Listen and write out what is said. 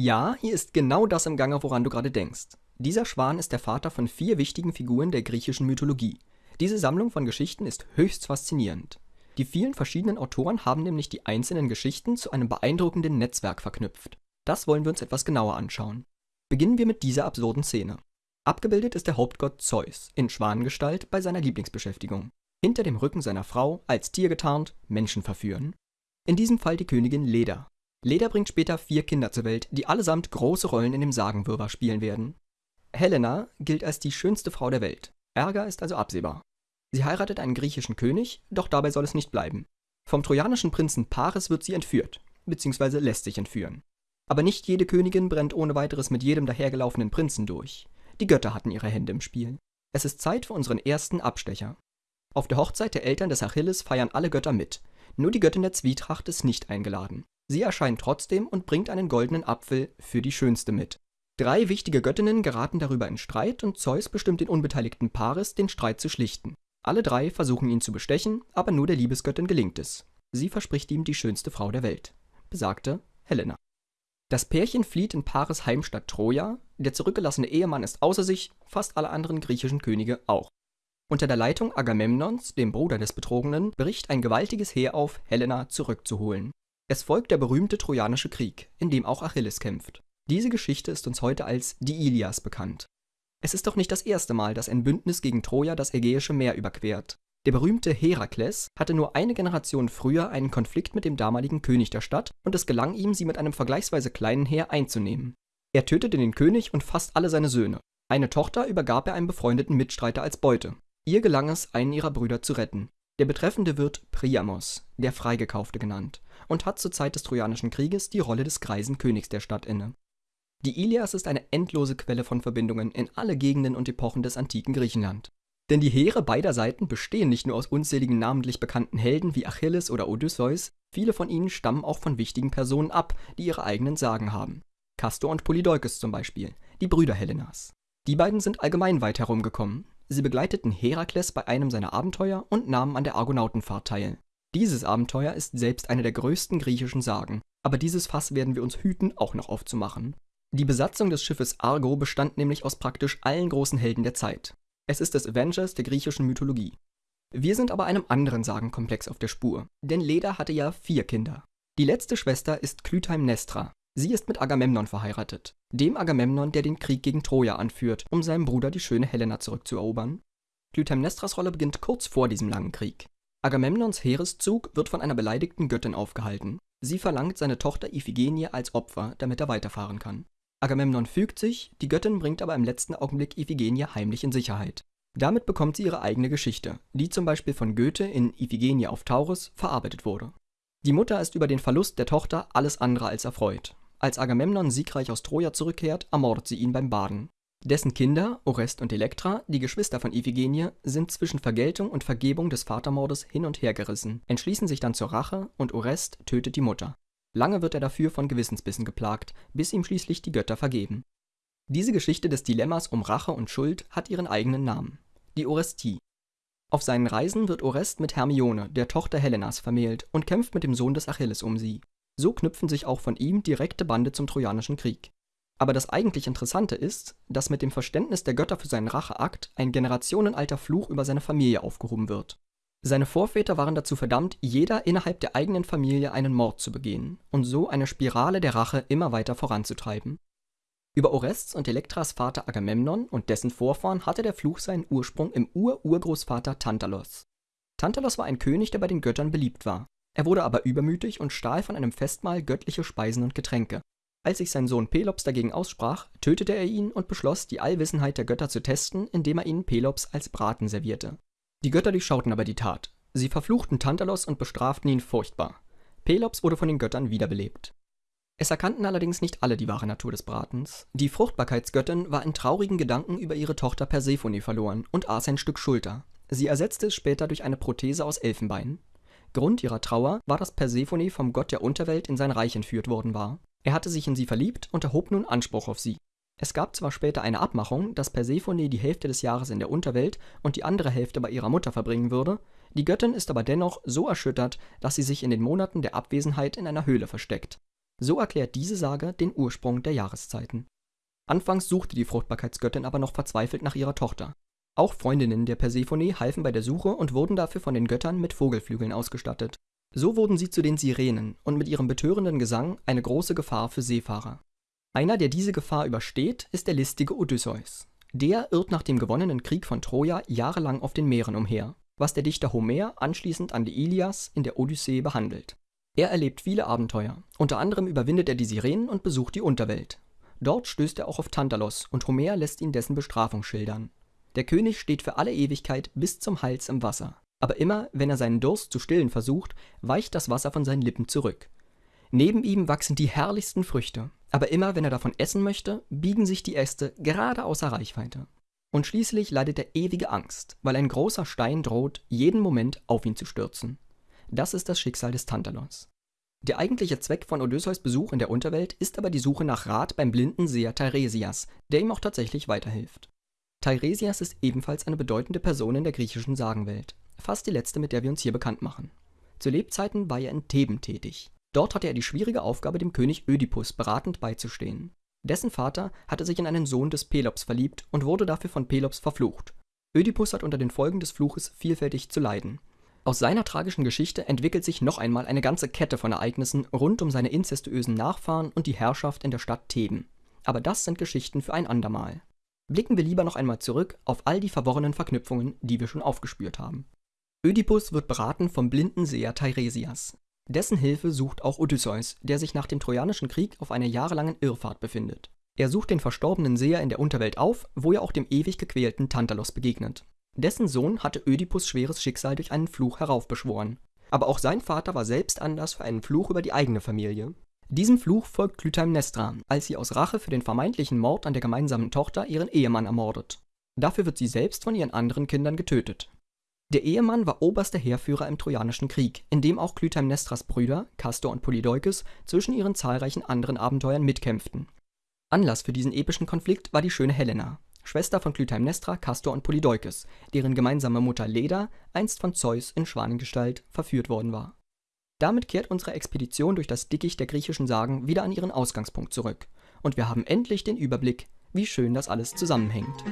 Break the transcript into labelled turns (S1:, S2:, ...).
S1: Ja, hier ist genau das im Gange, woran du gerade denkst. Dieser Schwan ist der Vater von vier wichtigen Figuren der griechischen Mythologie. Diese Sammlung von Geschichten ist höchst faszinierend. Die vielen verschiedenen Autoren haben nämlich die einzelnen Geschichten zu einem beeindruckenden Netzwerk verknüpft. Das wollen wir uns etwas genauer anschauen. Beginnen wir mit dieser absurden Szene. Abgebildet ist der Hauptgott Zeus in Schwanengestalt bei seiner Lieblingsbeschäftigung. Hinter dem Rücken seiner Frau, als Tier getarnt, Menschen verführen. In diesem Fall die Königin Leda. Leda bringt später vier Kinder zur Welt, die allesamt große Rollen in dem Sagenwirrwarr spielen werden. Helena gilt als die schönste Frau der Welt. Ärger ist also absehbar. Sie heiratet einen griechischen König, doch dabei soll es nicht bleiben. Vom trojanischen Prinzen Paris wird sie entführt, beziehungsweise lässt sich entführen. Aber nicht jede Königin brennt ohne weiteres mit jedem dahergelaufenen Prinzen durch. Die Götter hatten ihre Hände im Spiel. Es ist Zeit für unseren ersten Abstecher. Auf der Hochzeit der Eltern des Achilles feiern alle Götter mit. Nur die Göttin der Zwietracht ist nicht eingeladen. Sie erscheint trotzdem und bringt einen goldenen Apfel für die Schönste mit. Drei wichtige Göttinnen geraten darüber in Streit und Zeus bestimmt den unbeteiligten Paris, den Streit zu schlichten. Alle drei versuchen ihn zu bestechen, aber nur der Liebesgöttin gelingt es. Sie verspricht ihm die schönste Frau der Welt. Besagte Helena. Das Pärchen flieht in Paris Heimstatt Troja, der zurückgelassene Ehemann ist außer sich, fast alle anderen griechischen Könige auch. Unter der Leitung Agamemnons, dem Bruder des Betrogenen, bricht ein gewaltiges Heer auf, Helena zurückzuholen. Es folgt der berühmte Trojanische Krieg, in dem auch Achilles kämpft. Diese Geschichte ist uns heute als die Ilias bekannt. Es ist doch nicht das erste Mal, dass ein Bündnis gegen Troja das Ägäische Meer überquert. Der berühmte Herakles hatte nur eine Generation früher einen Konflikt mit dem damaligen König der Stadt und es gelang ihm, sie mit einem vergleichsweise kleinen Heer einzunehmen. Er tötete den König und fast alle seine Söhne. Eine Tochter übergab er einem befreundeten Mitstreiter als Beute. Ihr gelang es, einen ihrer Brüder zu retten. Der Betreffende wird Priamos, der Freigekaufte genannt, und hat zur Zeit des Trojanischen Krieges die Rolle des greisen Königs der Stadt inne. Die Ilias ist eine endlose Quelle von Verbindungen in alle Gegenden und Epochen des antiken Griechenland. Denn die Heere beider Seiten bestehen nicht nur aus unzähligen namentlich bekannten Helden wie Achilles oder Odysseus, viele von ihnen stammen auch von wichtigen Personen ab, die ihre eigenen Sagen haben. Castor und Polydeukes zum Beispiel, die Brüder Helenas. Die beiden sind allgemein weit herumgekommen, Sie begleiteten Herakles bei einem seiner Abenteuer und nahmen an der Argonautenfahrt teil. Dieses Abenteuer ist selbst eine der größten griechischen Sagen, aber dieses Fass werden wir uns hüten, auch noch aufzumachen. Die Besatzung des Schiffes Argo bestand nämlich aus praktisch allen großen Helden der Zeit. Es ist das Avengers der griechischen Mythologie. Wir sind aber einem anderen Sagenkomplex auf der Spur, denn Leda hatte ja vier Kinder. Die letzte Schwester ist Clytemnestra, Sie ist mit Agamemnon verheiratet, dem Agamemnon, der den Krieg gegen Troja anführt, um seinem Bruder die schöne Helena zurückzuerobern. Clytemnestras Rolle beginnt kurz vor diesem langen Krieg. Agamemnons Heereszug wird von einer beleidigten Göttin aufgehalten. Sie verlangt seine Tochter Iphigenie als Opfer, damit er weiterfahren kann. Agamemnon fügt sich, die Göttin bringt aber im letzten Augenblick Iphigenie heimlich in Sicherheit. Damit bekommt sie ihre eigene Geschichte, die zum Beispiel von Goethe in Iphigenie auf Taurus verarbeitet wurde. Die Mutter ist über den Verlust der Tochter alles andere als erfreut. Als Agamemnon siegreich aus Troja zurückkehrt, ermordet sie ihn beim Baden. Dessen Kinder, Orest und Elektra, die Geschwister von Iphigenie, sind zwischen Vergeltung und Vergebung des Vatermordes hin und her gerissen, entschließen sich dann zur Rache und Orest tötet die Mutter. Lange wird er dafür von Gewissensbissen geplagt, bis ihm schließlich die Götter vergeben. Diese Geschichte des Dilemmas um Rache und Schuld hat ihren eigenen Namen, die Orestie. Auf seinen Reisen wird Orest mit Hermione, der Tochter Helenas, vermählt und kämpft mit dem Sohn des Achilles um sie. So knüpfen sich auch von ihm direkte Bande zum Trojanischen Krieg. Aber das eigentlich Interessante ist, dass mit dem Verständnis der Götter für seinen Racheakt ein generationenalter Fluch über seine Familie aufgehoben wird. Seine Vorväter waren dazu verdammt, jeder innerhalb der eigenen Familie einen Mord zu begehen und so eine Spirale der Rache immer weiter voranzutreiben. Über Orests und Elektras Vater Agamemnon und dessen Vorfahren hatte der Fluch seinen Ursprung im Ur-Urgroßvater Tantalos. Tantalos war ein König, der bei den Göttern beliebt war. Er wurde aber übermütig und stahl von einem Festmahl göttliche Speisen und Getränke. Als sich sein Sohn Pelops dagegen aussprach, tötete er ihn und beschloss, die Allwissenheit der Götter zu testen, indem er ihnen Pelops als Braten servierte. Die Götter durchschauten aber die Tat. Sie verfluchten Tantalos und bestraften ihn furchtbar. Pelops wurde von den Göttern wiederbelebt. Es erkannten allerdings nicht alle die wahre Natur des Bratens. Die Fruchtbarkeitsgöttin war in traurigen Gedanken über ihre Tochter Persephone verloren und aß ein Stück Schulter. Sie ersetzte es später durch eine Prothese aus Elfenbein. Grund ihrer Trauer war, dass Persephone vom Gott der Unterwelt in sein Reich entführt worden war. Er hatte sich in sie verliebt und erhob nun Anspruch auf sie. Es gab zwar später eine Abmachung, dass Persephone die Hälfte des Jahres in der Unterwelt und die andere Hälfte bei ihrer Mutter verbringen würde, die Göttin ist aber dennoch so erschüttert, dass sie sich in den Monaten der Abwesenheit in einer Höhle versteckt. So erklärt diese Sage den Ursprung der Jahreszeiten. Anfangs suchte die Fruchtbarkeitsgöttin aber noch verzweifelt nach ihrer Tochter. Auch Freundinnen der Persephone halfen bei der Suche und wurden dafür von den Göttern mit Vogelflügeln ausgestattet. So wurden sie zu den Sirenen und mit ihrem betörenden Gesang eine große Gefahr für Seefahrer. Einer, der diese Gefahr übersteht, ist der listige Odysseus. Der irrt nach dem gewonnenen Krieg von Troja jahrelang auf den Meeren umher, was der Dichter Homer anschließend an die Ilias in der Odyssee behandelt. Er erlebt viele Abenteuer, unter anderem überwindet er die Sirenen und besucht die Unterwelt. Dort stößt er auch auf Tantalos und Homer lässt ihn dessen Bestrafung schildern. Der König steht für alle Ewigkeit bis zum Hals im Wasser, aber immer, wenn er seinen Durst zu stillen versucht, weicht das Wasser von seinen Lippen zurück. Neben ihm wachsen die herrlichsten Früchte, aber immer wenn er davon essen möchte, biegen sich die Äste gerade außer Reichweite. Und schließlich leidet er ewige Angst, weil ein großer Stein droht, jeden Moment auf ihn zu stürzen. Das ist das Schicksal des Tantalos. Der eigentliche Zweck von Odysseus Besuch in der Unterwelt ist aber die Suche nach Rat beim blinden Seher Teiresias, der ihm auch tatsächlich weiterhilft. Teiresias ist ebenfalls eine bedeutende Person in der griechischen Sagenwelt, fast die letzte, mit der wir uns hier bekannt machen. Zu Lebzeiten war er in Theben tätig. Dort hatte er die schwierige Aufgabe, dem König Ödipus beratend beizustehen. Dessen Vater hatte sich in einen Sohn des Pelops verliebt und wurde dafür von Pelops verflucht. Ödipus hat unter den Folgen des Fluches vielfältig zu leiden. Aus seiner tragischen Geschichte entwickelt sich noch einmal eine ganze Kette von Ereignissen rund um seine inzestuösen Nachfahren und die Herrschaft in der Stadt Theben. Aber das sind Geschichten für ein andermal. Blicken wir lieber noch einmal zurück auf all die verworrenen Verknüpfungen, die wir schon aufgespürt haben. Ödipus wird beraten vom blinden Seher Teiresias. Dessen Hilfe sucht auch Odysseus, der sich nach dem Trojanischen Krieg auf einer jahrelangen Irrfahrt befindet. Er sucht den verstorbenen Seher in der Unterwelt auf, wo er auch dem ewig gequälten Tantalos begegnet. Dessen Sohn hatte Ödipus schweres Schicksal durch einen Fluch heraufbeschworen. Aber auch sein Vater war selbst Anlass für einen Fluch über die eigene Familie. Diesem Fluch folgt Clytemnestra, als sie aus Rache für den vermeintlichen Mord an der gemeinsamen Tochter ihren Ehemann ermordet. Dafür wird sie selbst von ihren anderen Kindern getötet. Der Ehemann war oberster Heerführer im Trojanischen Krieg, in dem auch Clytemnestras Brüder, Castor und Polydeukes, zwischen ihren zahlreichen anderen Abenteuern mitkämpften. Anlass für diesen epischen Konflikt war die schöne Helena, Schwester von Clytemnestra, Castor und Polydeukes, deren gemeinsame Mutter Leda einst von Zeus in Schwanengestalt verführt worden war. Damit kehrt unsere Expedition durch das Dickicht der griechischen Sagen wieder an ihren Ausgangspunkt zurück, und wir haben endlich den Überblick, wie schön das alles zusammenhängt.